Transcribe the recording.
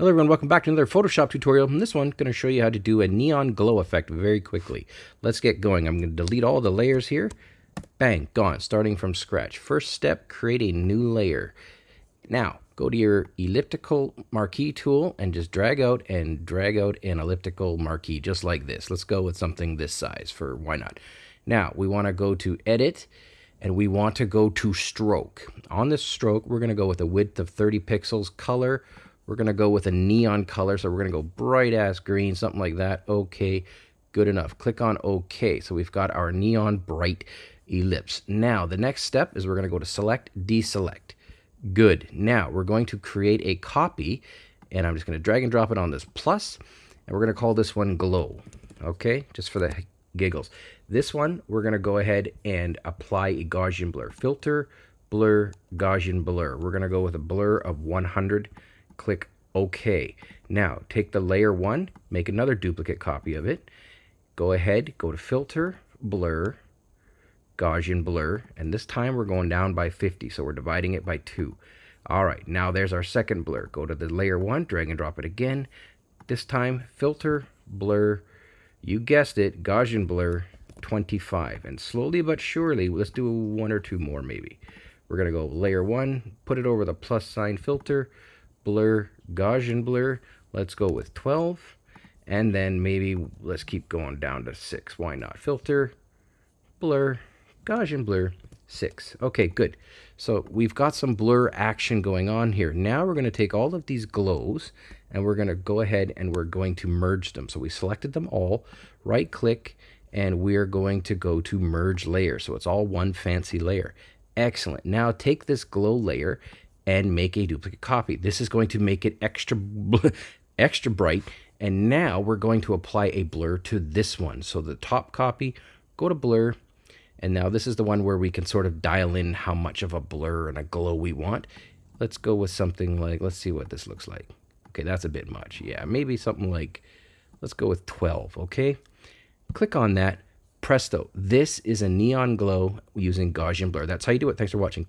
Hello everyone, welcome back to another Photoshop tutorial. In this one, I'm going to show you how to do a neon glow effect very quickly. Let's get going. I'm going to delete all the layers here. Bang, gone, starting from scratch. First step, create a new layer. Now, go to your elliptical marquee tool and just drag out and drag out an elliptical marquee just like this. Let's go with something this size for why not. Now, we want to go to edit and we want to go to stroke. On this stroke, we're going to go with a width of 30 pixels, color we're going to go with a neon color. So we're going to go bright ass green, something like that. Okay, good enough. Click on OK. So we've got our neon bright ellipse. Now, the next step is we're going to go to select, deselect. Good. Now, we're going to create a copy, and I'm just going to drag and drop it on this plus, and we're going to call this one glow. Okay, just for the giggles. This one, we're going to go ahead and apply a Gaussian blur. Filter, blur, Gaussian blur. We're going to go with a blur of 100 click OK. Now, take the layer one, make another duplicate copy of it. Go ahead, go to Filter, Blur, Gaussian Blur, and this time we're going down by 50, so we're dividing it by 2. All right, now there's our second blur. Go to the layer one, drag and drop it again. This time, Filter, Blur, you guessed it, Gaussian Blur, 25. And slowly but surely, let's do one or two more maybe. We're going to go layer one, put it over the plus sign filter, blur, Gaussian blur. Let's go with 12. And then maybe let's keep going down to 6. Why not? Filter, blur, Gaussian blur, 6. Okay, good. So we've got some blur action going on here. Now we're going to take all of these glows and we're going to go ahead and we're going to merge them. So we selected them all, right click, and we're going to go to merge layer. So it's all one fancy layer. Excellent. Now take this glow layer and make a duplicate copy. This is going to make it extra, extra bright. And now we're going to apply a blur to this one. So the top copy, go to blur. And now this is the one where we can sort of dial in how much of a blur and a glow we want. Let's go with something like, let's see what this looks like. Okay, that's a bit much. Yeah, maybe something like, let's go with 12, okay? Click on that. Presto. This is a neon glow using Gaussian blur. That's how you do it. Thanks for watching.